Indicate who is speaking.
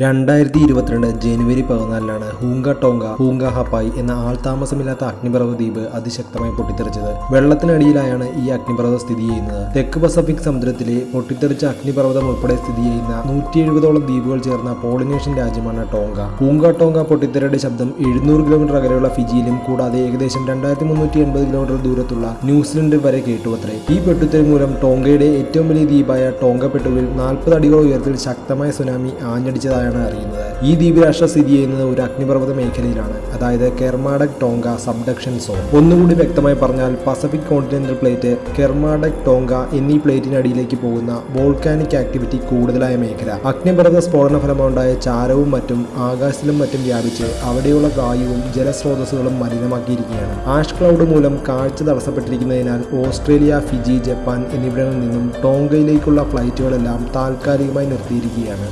Speaker 1: രണ്ടായിരത്തി ഇരുപത്തിരണ്ട് ജനുവരി പതിനാലിനാണ് ഹൂങ്ക ടോങ്ക ഹൂങ്ക ഹപ്പായ് എന്ന ആൾതാമസമില്ലാത്ത അഗ്നിപർവ ദ്വീപ് അതിശക്തമായി പൊട്ടിത്തെറിച്ചത്. വെള്ളത്തിനടിയിലായാണ് ഈ അഗ്നിപർവതം സ്ഥിതി ചെയ്യുന്നത്. തെക്ക് പസഫിക് സമുദ്രത്തിലെ പൊട്ടിത്തെറിച്ച അഗ്നിപർവതം ഉൾപ്പെടെ സ്ഥിതി ചെയ്യുന്ന നൂറ്റി എഴുപതോളം ദ്വീപുകൾ ചേർന്ന പോളിനേഷ്യൻ രാജ്യമാണ് ടോങ്ക. ഹൂങ്ക ടോങ്ക പൊട്ടിത്തെറിയുടെ ശബ്ദം എഴുന്നൂറ് കിലോമീറ്റർ അകലെയുള്ള ഫിജിയിലും കൂടാതെ ഏകദേശം രണ്ടായിരത്തി മുന്നൂറ്റി എൺപത് കിലോമീറ്റർ ദൂരത്തുള്ള ന്യൂസിലൻഡ് വരെ കേട്ടുവത്രേ. ഈ പൊട്ടിത്തെറി മൂലം ടോങ്കയുടെ ഏറ്റവും വലിയ ദ്വീപായ ടോങ്ക പെട്ടുവിൽ നാൽപ്പത് അടികൾ ഉയരത്തിൽ ശക്തമായ സുനാമി ആഞ്ഞടിച്ചതായാണ് അറിയുന്നത്? ഈ ദ്വീപരാഷ്ട്ര സ്ഥിതി ചെയ്യുന്നത് ഒരു അഗ്നിപർവത മേഖലയിലാണ് അതായത് കെർമാഡക് ടോങ്ക സബ്ഡക്ഷൻ സോൺ. ഒന്നുകൂടി വ്യക്തമായി പറഞ്ഞാൽ Pacific continental plate Kermadec Tonga എന്നീ പ്ലേറ്റിനടിയിലേക്ക് പോകുന്ന വോൾക്കാനിക് ആക്ടിവിറ്റി കൂടുതലായ മേഖല. അഗ്നിപർവത സ്ഫോടന ഫലമുണ്ടായ ചാരവും മറ്റും ആകാശത്തിലും മറ്റും വ്യാപിച്ച് അവിടെയുള്ള വായുവും ജലസ്രോതസ്സുകളും മലിനമാക്കിയിരിക്കുകയാണ്. ആഷ് ക്ലൗഡ് മൂലം കാഴ്ച തടസ്സപ്പെട്ടിരിക്കുന്നതിനാൽ ഓസ്ട്രേലിയ ഫിജി ജപ്പാൻ എന്നിവിടങ്ങളിൽ നിന്നും ടോങ്കയിലേക്കുള്ള ഫ്ലൈറ്റുകളെല്ലാം താൽക്കാലികമായി നിർത്തിയിരിക്കുകയാണ്.